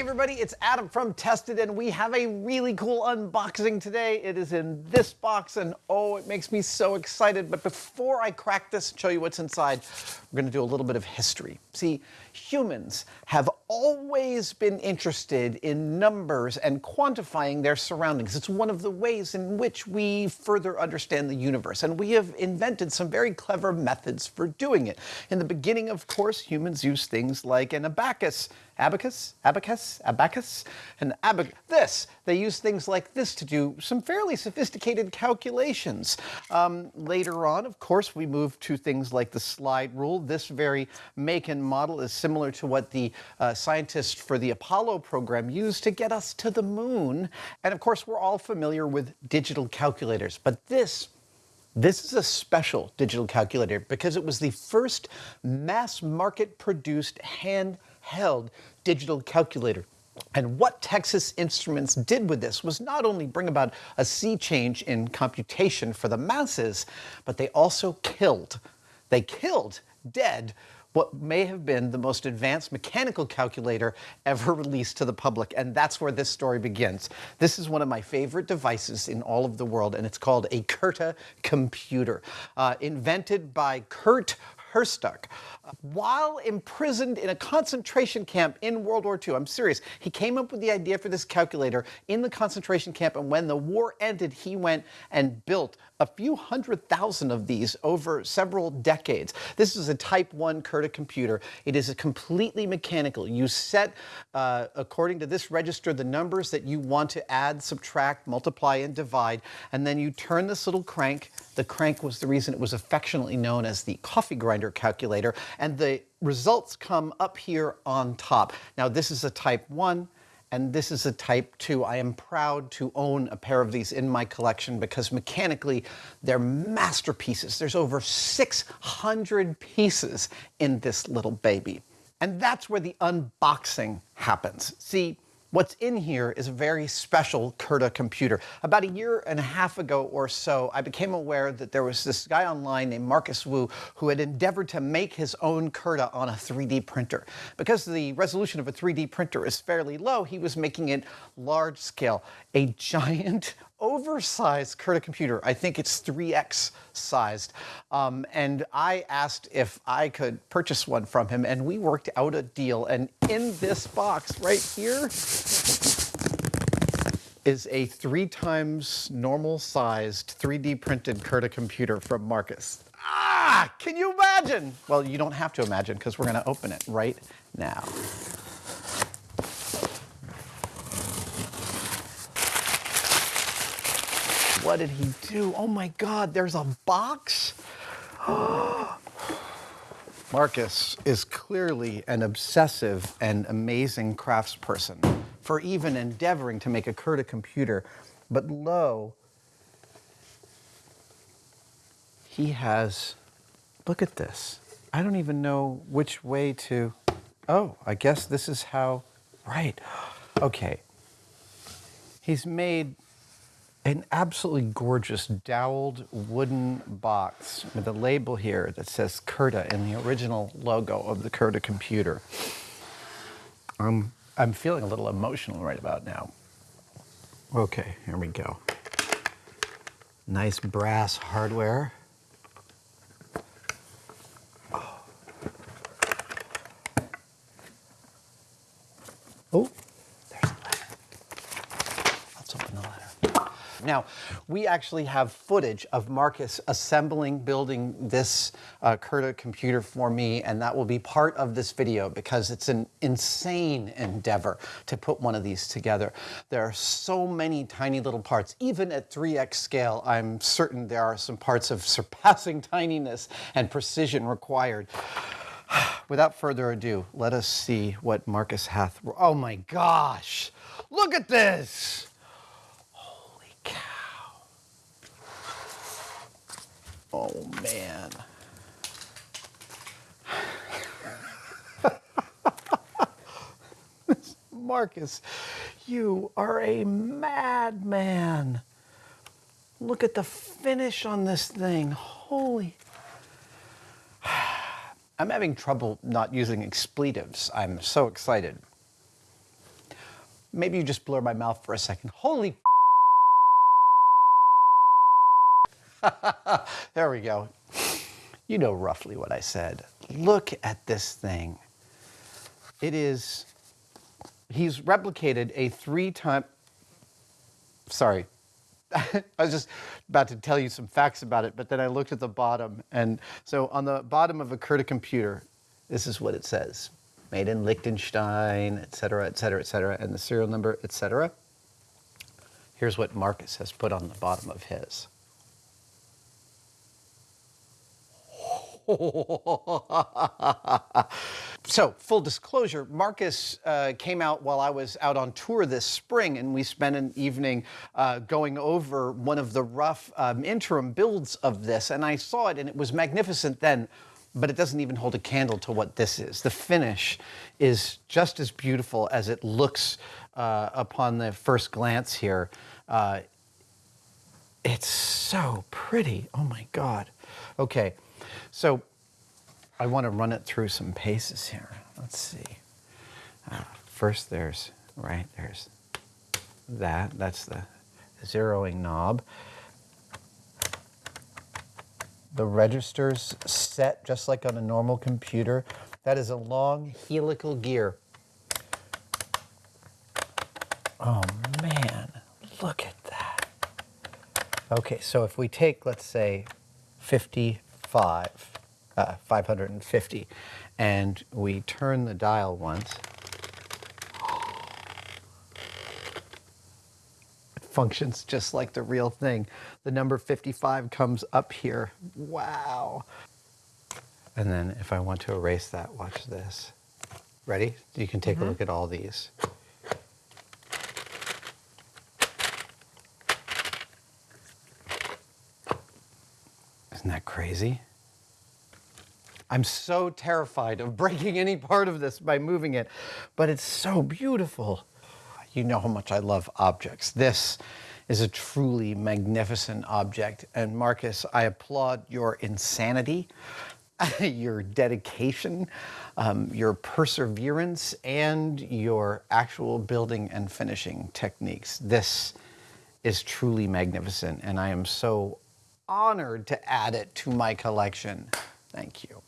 everybody, it's Adam from Tested and we have a really cool unboxing today. It is in this box and oh, it makes me so excited. But before I crack this and show you what's inside, we're gonna do a little bit of history. See, humans have always been interested in numbers and quantifying their surroundings. It's one of the ways in which we further understand the universe and we have invented some very clever methods for doing it. In the beginning, of course, humans used things like an abacus abacus, abacus, abacus, and abac. This, they used things like this to do some fairly sophisticated calculations. Um, later on, of course, we moved to things like the slide rule. This very make and model is similar to what the uh, scientists for the Apollo program used to get us to the moon. And of course, we're all familiar with digital calculators, but this this is a special digital calculator because it was the first mass market produced handheld digital calculator. And what Texas Instruments did with this was not only bring about a sea change in computation for the masses, but they also killed, they killed dead what may have been the most advanced mechanical calculator ever released to the public. And that's where this story begins. This is one of my favorite devices in all of the world, and it's called a Curta computer. Uh, invented by Curt Herzstark. While imprisoned in a concentration camp in World War II, I'm serious, he came up with the idea for this calculator in the concentration camp, and when the war ended, he went and built a few hundred thousand of these over several decades. This is a Type 1 Curta computer. It is completely mechanical. You set, uh, according to this register, the numbers that you want to add, subtract, multiply, and divide, and then you turn this little crank. The crank was the reason it was affectionately known as the coffee grinder calculator, and the results come up here on top. Now, this is a Type 1 and this is a Type 2. I am proud to own a pair of these in my collection because mechanically they're masterpieces. There's over 600 pieces in this little baby. And that's where the unboxing happens. See, What's in here is a very special Curta computer. About a year and a half ago or so, I became aware that there was this guy online named Marcus Wu who had endeavored to make his own Curta on a 3D printer. Because the resolution of a 3D printer is fairly low, he was making it large scale. A giant oversized Curta computer. I think it's 3X sized. Um, and I asked if I could purchase one from him, and we worked out a deal. And in this box right here is a three times normal sized 3D printed Curta computer from Marcus. Ah, can you imagine? Well, you don't have to imagine because we're going to open it right now. What did he do? Oh my God, there's a box? Marcus is clearly an obsessive and amazing craftsperson for even endeavoring to make a Curta computer. But lo, he has, look at this. I don't even know which way to, oh, I guess this is how, right. Okay. He's made an absolutely gorgeous doweled wooden box with a label here that says Curta in the original logo of the Curta computer. Um, I'm feeling a little emotional right about now. Okay, here we go. Nice brass hardware. Oh. oh. Now, we actually have footage of Marcus assembling, building this uh, Curta computer for me, and that will be part of this video because it's an insane endeavor to put one of these together. There are so many tiny little parts. Even at 3x scale, I'm certain there are some parts of surpassing tininess and precision required. Without further ado, let us see what Marcus hath. Oh my gosh! Look at this! Oh man. Marcus, you are a madman. Look at the finish on this thing. Holy. I'm having trouble not using expletives. I'm so excited. maybe you just blur my mouth for a second. Holy there we go. You know roughly what I said. Look at this thing. It is, he's replicated a three time, sorry, I was just about to tell you some facts about it, but then I looked at the bottom. And so on the bottom of a Curta computer, this is what it says. Made in Liechtenstein, et cetera, et cetera, et cetera, and the serial number, et cetera. Here's what Marcus has put on the bottom of his. so, full disclosure, Marcus uh, came out while I was out on tour this spring, and we spent an evening uh, going over one of the rough um, interim builds of this. And I saw it, and it was magnificent then, but it doesn't even hold a candle to what this is. The finish is just as beautiful as it looks uh, upon the first glance here. Uh, it's so pretty. Oh my God. Okay. So I want to run it through some paces here. Let's see. Uh, first, there's, right, there's that. That's the zeroing knob. The register's set just like on a normal computer. That is a long helical gear. Oh man, look at that. Okay, so if we take, let's say, 50 five, uh, 550, and we turn the dial once, it functions just like the real thing. The number 55 comes up here. Wow. And then if I want to erase that, watch this. Ready? You can take mm -hmm. a mm-hmm. look at all these. Isn't that crazy? I'm so terrified of breaking any part of this by moving it, but it's so beautiful. You know how much I love objects. This is a truly magnificent object. And Marcus, I applaud your insanity, your dedication, um, your perseverance, and your actual building and finishing techniques. This is truly magnificent, and I am so honored to add it to my collection. Thank you.